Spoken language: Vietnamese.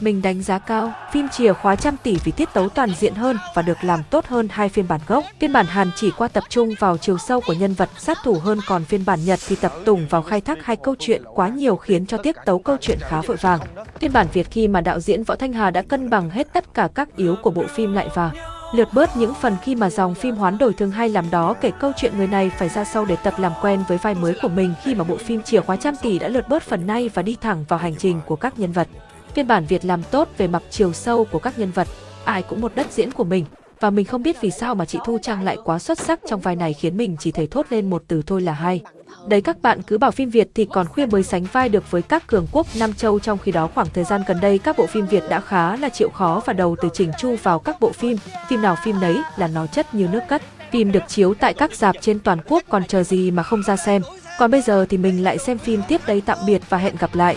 Mình đánh giá cao, phim chìa khóa trăm tỷ vì tiết tấu toàn diện hơn và được làm tốt hơn hai phiên bản gốc. Phiên bản Hàn chỉ qua tập trung vào chiều sâu của nhân vật sát thủ hơn còn phiên bản Nhật thì tập tùng vào khai thác hai câu chuyện quá nhiều khiến cho tiết tấu câu chuyện khá vội vàng. Phiên bản Việt khi mà đạo diễn Võ Thanh Hà đã cân bằng hết tất cả các yếu của bộ phim lại và lượt bớt những phần khi mà dòng phim hoán đổi thường hay làm đó kể câu chuyện người này phải ra sau để tập làm quen với vai mới của mình khi mà bộ phim chìa khóa trăm tỷ đã lượt bớt phần này và đi thẳng vào hành trình của các nhân vật. Phiên bản Việt làm tốt về mặt chiều sâu của các nhân vật, ai cũng một đất diễn của mình. Và mình không biết vì sao mà chị Thu Trang lại quá xuất sắc trong vai này khiến mình chỉ thể thốt lên một từ thôi là hay. Đấy các bạn cứ bảo phim Việt thì còn khuya mới sánh vai được với các cường quốc Nam Châu trong khi đó khoảng thời gian gần đây các bộ phim Việt đã khá là chịu khó và đầu từ chỉnh chu vào các bộ phim, phim nào phim nấy là nó chất như nước cất. Phim được chiếu tại các dạp trên toàn quốc còn chờ gì mà không ra xem. Còn bây giờ thì mình lại xem phim tiếp đây tạm biệt và hẹn gặp lại.